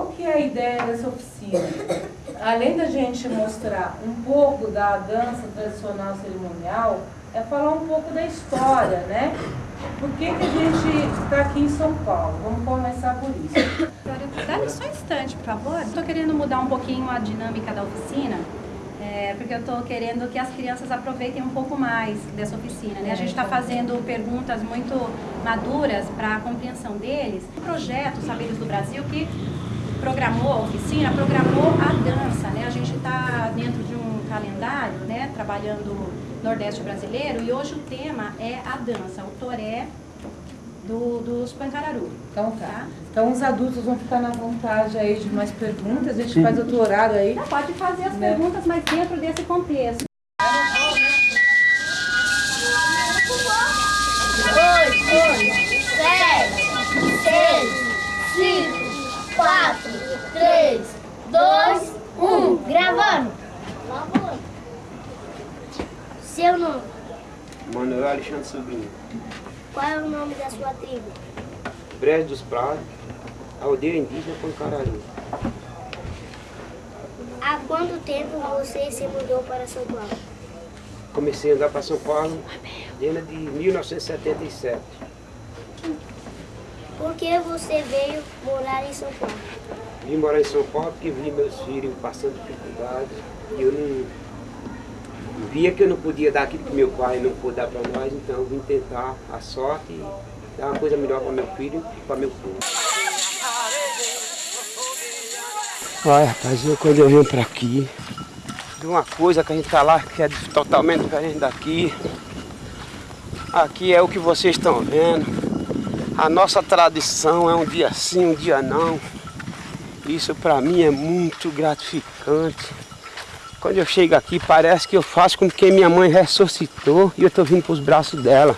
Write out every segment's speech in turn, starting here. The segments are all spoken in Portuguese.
Qual que é a ideia dessa oficina? Além da gente mostrar um pouco da dança tradicional cerimonial, é falar um pouco da história, né? Por que, que a gente está aqui em São Paulo? Vamos começar por isso. Dá só um instante, por favor. Estou querendo mudar um pouquinho a dinâmica da oficina, é, porque eu estou querendo que as crianças aproveitem um pouco mais dessa oficina. Né? A gente está fazendo perguntas muito maduras para a compreensão deles. O projeto Saberes do Brasil, que programou a oficina, programou a dança. Né? A gente está dentro de um calendário, né, trabalhando Nordeste brasileiro, e hoje o tema é a dança, o toré do, dos Pancararu. Então tá. tá. Então os adultos vão ficar na vontade aí de mais perguntas, a gente faz outro horário aí. Não, pode fazer as né? perguntas, mas dentro desse contexto. Manuel Alexandre Sobrinho. Qual é o nome da sua tribo? Brejo dos Prados, aldeia indígena Pancararu. Há quanto tempo você se mudou para São Paulo? Comecei a andar para São Paulo desde de 1977. Por que você veio morar em São Paulo? Vim morar em São Paulo porque vi meus filhos passando dificuldades e eu não via que eu não podia dar aquilo que meu pai não pôde dar para nós, então eu vim tentar a sorte e dar uma coisa melhor para meu filho e para meu povo. Olha, rapaz, eu, quando eu venho para aqui, de uma coisa que a gente tá lá que é totalmente diferente daqui. Aqui é o que vocês estão vendo. A nossa tradição é um dia sim, um dia não. Isso para mim é muito gratificante. Quando eu chego aqui, parece que eu faço como que minha mãe ressuscitou e eu estou vindo para os braços dela.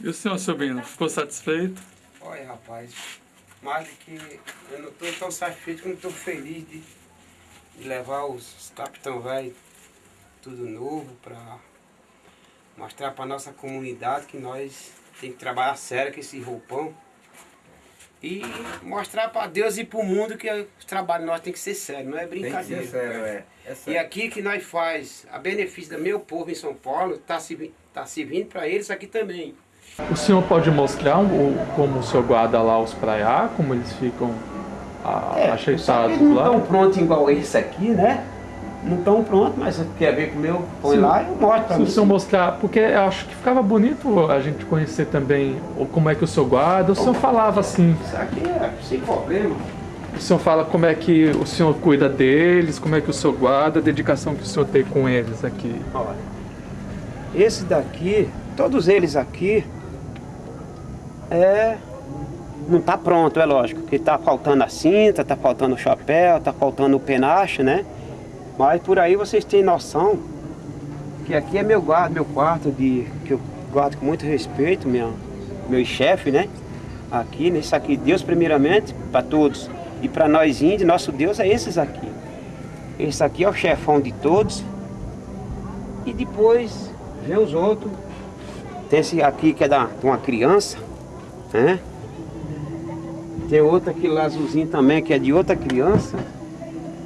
E o senhor, sobrinho, ficou satisfeito? Olha, rapaz, mais do que eu não estou tão satisfeito como estou feliz de, de, levar os capitão velho tudo novo para mostrar para nossa comunidade que nós tem que trabalhar sério com esse roupão e mostrar para Deus e para o mundo que o trabalho nosso tem que ser sério, não é brincadeira. Tem que ser sério, é. é sério. E aqui que nós faz a benefício do meu povo em São Paulo, está se, tá servindo para eles aqui também. O senhor pode mostrar o, como o senhor guarda lá os praiá, como eles ficam a, é, ajeitados não lá? não estão prontos igual esse aqui, né? Não estão prontos, mas quer ver como eu põe lá e eu mostro. Se o senhor mostrar, porque eu acho que ficava bonito a gente conhecer também como é que o senhor guarda. O senhor falava assim... Isso aqui é sem problema. O senhor fala como é que o senhor cuida deles, como é que o senhor guarda, a dedicação que o senhor tem com eles aqui. Olha, esse daqui, todos eles aqui, é não está pronto, é lógico, que está faltando a cinta, está faltando o chapéu, está faltando o penache, né? Mas por aí vocês têm noção que aqui é meu guarda, meu quarto de que eu guardo com muito respeito, meu, meu chefe, né? Aqui, nesse aqui, Deus primeiramente para todos e para nós índios, nosso Deus é esses aqui. Esse aqui é o chefão de todos e depois vem os outros. Tem esse aqui que é da, de uma criança, Tem outra aqui lá azulzinho também, que é de outra criança.